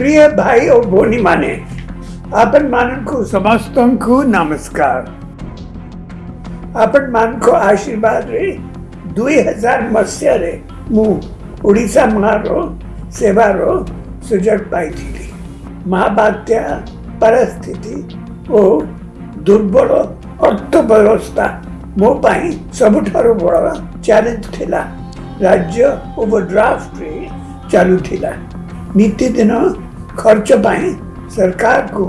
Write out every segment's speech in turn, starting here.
प्रिय भाई और भोनी माने आपन मानन को समस्तों को नमस्कार आपन मान को आशीर्वाद रे दुई हजार मस्या रे मु ओडिशा मारो सेवार ସୁଯୋଗ ପାଇଥିଲି ମହାବାତ୍ୟା ପରିସ୍ଥିତି ଓ ଦୁର୍ବଳ ଅର୍ଥ ବ୍ୟବସ୍ଥା ମୋ ପାଇଁ ସବୁଠାରୁ ବଡ଼ ଚ୍ୟାଲେଞ୍ଜ ଥିଲା ରାଜ୍ୟ ଓଭରଡ୍ରାଫ୍ଟରେ ଚାଲୁଥିଲା ନୀତିଦିନ खर्च ପାଇଁ ସରକାରକୁ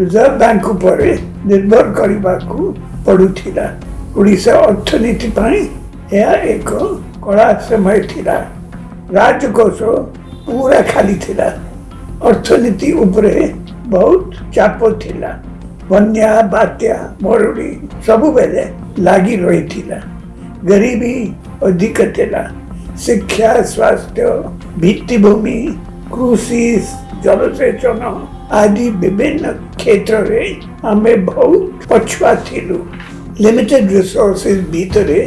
ରିଜର୍ଭ ବ୍ୟାଙ୍କ ଉପରେ ନିର୍ଭର କରିବାକୁ ପଡ଼ୁଥିଲା ଓଡ଼ିଶା ଅର୍ଥନୀତି ପାଇଁ ଏହା ଏକ କଳା ସମୟ ଥିଲା ରାଜକୋଷ ପୁରା ଖାଲି ଥିଲା ଅର୍ଥନୀତି ଉପରେ ବହୁତ ଚାପ ଥିଲା ବନ୍ୟା ବାତ୍ୟା ମରୁଡ଼ି ସବୁବେଳେ ଲାଗି ରହିଥିଲା ଗରିବୀ ଅଧିକ ଥିଲା ଶିକ୍ଷା ସ୍ୱାସ୍ଥ୍ୟ ଭିତ୍ତିଭୂମି કૃષિ જળસેચનો આદિ વિભિન્ન ક્ષેત્રે ଆମେ ବହୁତ ପଛୁଆ ଥିଲୁ ଲିମିଟେଡ୍ ରିସୋର୍ସେସ୍ ଭିତରେ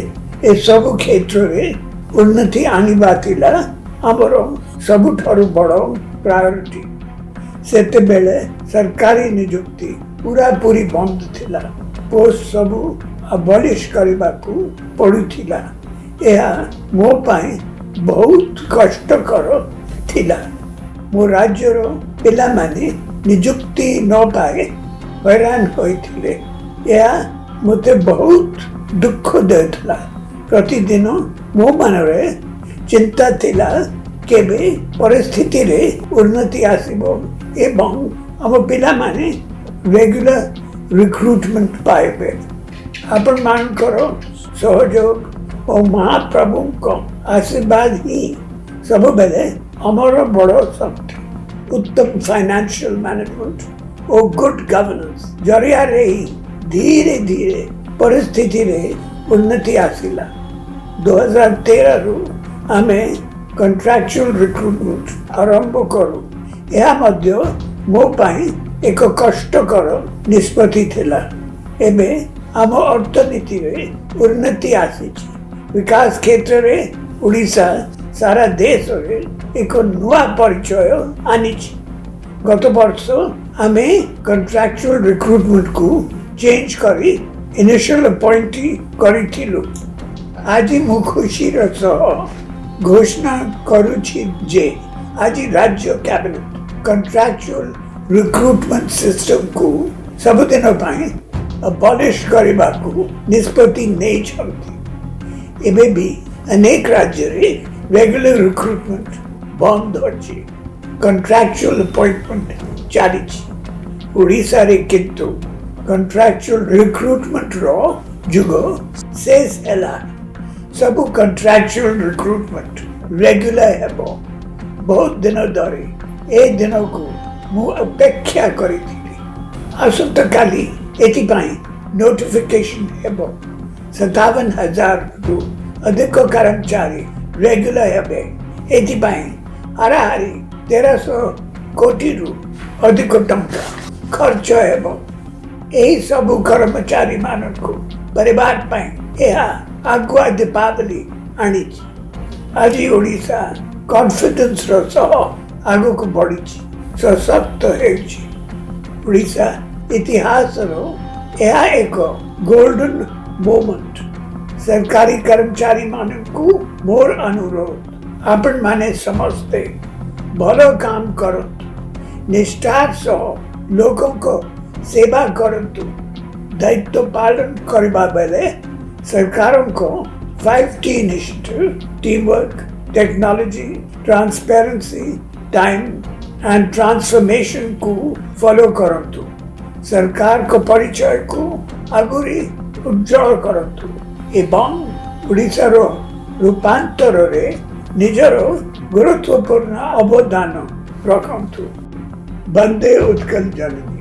ଏସବୁ କ୍ଷେତ୍ରରେ ଉନ୍ନତି ଆଣିବା ଥିଲା ଆମର ସବୁଠାରୁ ବଡ଼ ପ୍ରାୟୋରିଟି ସେତେବେଳେ ସରକାରୀ ନିଯୁକ୍ତି ପୁରାପୁରି ବନ୍ଦ ଥିଲା ପୋଷ୍ଟ ସବୁ ଆବଲିଶ କରିବାକୁ ପଡ଼ୁଥିଲା ଏହା ମୋ ପାଇଁ ବହୁତ କଷ୍ଟକର ଥିଲା मो राज्य पे निजुक्ति नपाए हैरान होते मत बहुत दुख दे प्रतिदिन मो मन चिंता थिला के परिस्थिति रे उन्नति आसब एवं आम पाने रेगुला रिक्रुटमेंट पाए आपण सहयोग और महाप्रभु को आशीर्वाद ही सब बेले ଆମର ବଡ଼ ଶକ୍ତି ଉତ୍ତମ ଫାଇନାନ୍ସିଆଲ ମ୍ୟାନେଜମେଣ୍ଟ ଓ ଗୁଡ୍ ଗଭର୍ନାନ୍ସ ଜରିଆରେ ହିଁ ଧୀରେ ଧୀରେ ପରିସ୍ଥିତିରେ ଉନ୍ନତି ଆସିଲା ଦୁଇହଜାର ତେରରୁ ଆମେ କଣ୍ଟ୍ରାକ୍ଚୁଆଲ ରିକ୍ରୁଟମେଣ୍ଟ ଆରମ୍ଭ କରୁ ଏହା ମଧ୍ୟ ମୋ ପାଇଁ ଏକ କଷ୍ଟକର ନିଷ୍ପତ୍ତି ଥିଲା ଏବେ ଆମ ଅର୍ଥନୀତିରେ ଉନ୍ନତି ଆସିଛି ବିକାଶ କ୍ଷେତ୍ରରେ ଓଡ଼ିଶା सारा देश एक नुआ परिचय आनी गत वर्ष आम कंट्राक्चुअल रिक्रुटमेंट को चेंज कर इनिशियल अपॉइंट करी आज मु खुशी घोषणा करुच्चे आज राज्य कैबिनेट कंट्राक्चुअल रिक्रुटमेंट सिस्टम को सबदिन अबलीश करने को निष्पत्ति नहीं भी अनेक राज्य regular recruitment, bondorchi, contractual appointment, charity. Orissa किंतु कंट्राक्चुअल रिक्रूटमेंट रुग शेष सेस एला कंट्राक्चुअल रिक्रूटमेंट रेगुलर हेबो बहुत दिन धरी ए दिन को मु करी आसंत नोटिफिकेशन हेबो सतावन हजार अधिक कर्मचारी regular ହେବେ ଏଥିପାଇଁ ହାରାହାରି ତେରଶହ କୋଟିରୁ ଅଧିକ ଟଙ୍କା ଖର୍ଚ୍ଚ ହେବ ଏହିସବୁ କର୍ମଚାରୀମାନଙ୍କୁ ପରିବାର ପାଇଁ ଏହା ଆଗୁଆ ଦୀପାବଳି ଆଣିଛି ଆଜି ଓଡ଼ିଶା କନଫିଡେନ୍ସର ସହ ଆଗକୁ ବଢ଼ିଛି ସଶକ୍ତ ହେଉଛି ଓଡ଼ିଶା ଇତିହାସର ଏହା ଏକ ଗୋଲ୍ଡେନ୍ ମୋମେଣ୍ଟ सरकारी कर्मचारी को मोर अनुरोध अपन माने समझते भलो काम कर निष्ठार सह लोगों को सेवा करतु दायित्व पालन करवा बेले सरकारों को फाइव टी निष्ठ team work technology transparency time and transformation को फॉलो करतु सरकार को परिचय को अगुरी उज्जवल करतु ଏବଂ ଓଡ଼ିଶାର ରୂପାନ୍ତରରେ ନିଜର ଗୁରୁତ୍ୱପୂର୍ଣ୍ଣ ଅବଦାନ ରଖନ୍ତୁ ବନ୍ଦେ ଉତ୍କଳ ଜନନୀ